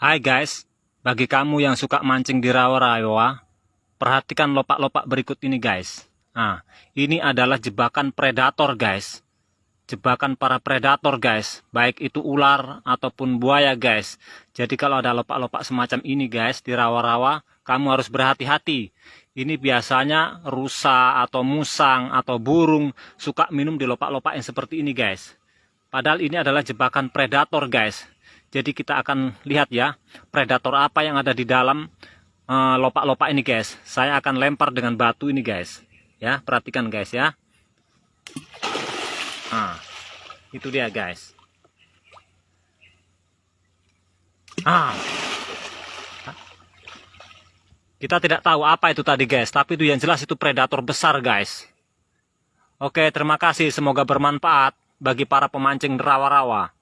Hai guys, bagi kamu yang suka mancing di rawa-rawa, perhatikan lopak-lopak berikut ini guys. Nah, ini adalah jebakan predator guys. Jebakan para predator guys, baik itu ular ataupun buaya guys. Jadi kalau ada lopak-lopak semacam ini guys di rawa-rawa, kamu harus berhati-hati. Ini biasanya rusa atau musang atau burung suka minum di lopak-lopak yang seperti ini guys. Padahal ini adalah jebakan predator guys. Jadi kita akan lihat ya, predator apa yang ada di dalam eh, lopak-lopak uh, ini guys. Saya akan lempar dengan batu ini guys. Ya, perhatikan guys ya. Nah, itu dia guys. Ah. Kita tidak tahu apa itu tadi guys, tapi itu yang jelas itu predator besar guys. Oke, terima kasih. Semoga bermanfaat bagi para pemancing rawa-rawa.